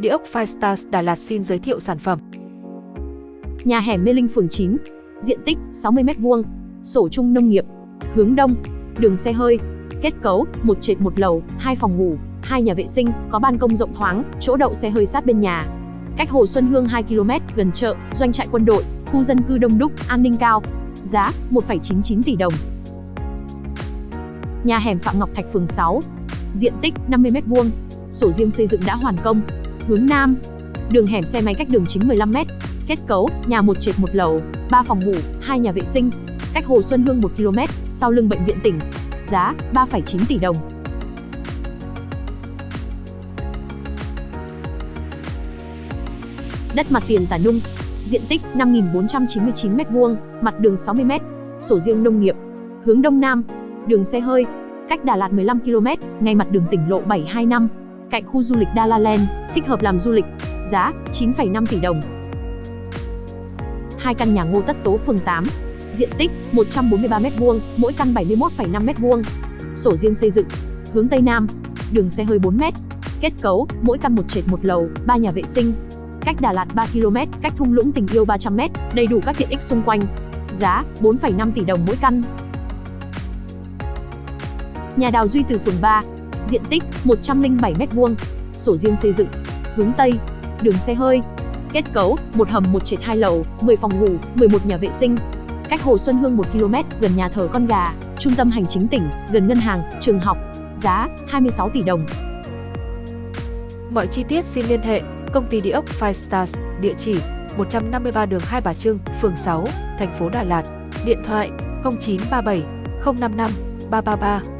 Địa ốc Five Stars Đà Lạt xin giới thiệu sản phẩm. Nhà hẻm Mê Linh phường 9, diện tích 60m2, sổ chung nông nghiệp, hướng đông, đường xe hơi, kết cấu một trệt một lầu, hai phòng ngủ, hai nhà vệ sinh, có ban công rộng thoáng, chỗ đậu xe hơi sát bên nhà. Cách Hồ Xuân Hương 2 km, gần chợ, doanh trại quân đội, khu dân cư đông đúc, an ninh cao. Giá 1,99 tỷ đồng. Nhà hẻm Phạm Ngọc Thạch phường 6, diện tích 50m2, sổ riêng xây dựng đã hoàn công, hướng nam. Đường hẻm xe máy cách đường chính 15m. Kết cấu, nhà một trệt một lầu, 3 phòng ngủ, 2 nhà vệ sinh. Cách Hồ Xuân Hương 1 km, sau lưng bệnh viện tỉnh. Giá 3,9 tỷ đồng. Đất mặt tiền Tả Nung, diện tích 5.499m2, mặt đường 60m, sổ riêng nông nghiệp, hướng đông nam, đường xe hơi, cách Đà Lạt 15 km, ngay mặt đường tỉnh lộ 725, cạnh khu du lịch Dalaland, thích hợp làm du lịch. Giá 9,5 tỷ đồng. Hai căn nhà Ngô Tất Tố phường 8, diện tích 143m2, mỗi căn 71,5m2. Sổ riêng xây dựng, hướng Tây Nam, đường xe hơi 4m. Kết cấu, mỗi căn một trệt một lầu, 3 nhà vệ sinh. Cách Đà Lạt 3 km, cách thung lũng tình yêu 300m, đầy đủ các tiện ích xung quanh. Giá 4,5 tỷ đồng mỗi căn. Nhà đào Duy Từ phường 3, diện tích 107m2, sổ riêng xây dựng, hướng Tây, đường xe hơi. Kết cấu, một hầm một trệt hai lầu, 10 phòng ngủ, 11 nhà vệ sinh. Cách Hồ Xuân Hương 1 km, gần nhà thờ Con Gà, trung tâm hành chính tỉnh, gần ngân hàng, trường học. Giá 26 tỷ đồng. Mọi chi tiết xin liên hệ công ty địa ốc Five Stars, địa chỉ 153 đường Hai Bà Trưng, phường 6, thành phố Đà Lạt. Điện thoại 0937 055 333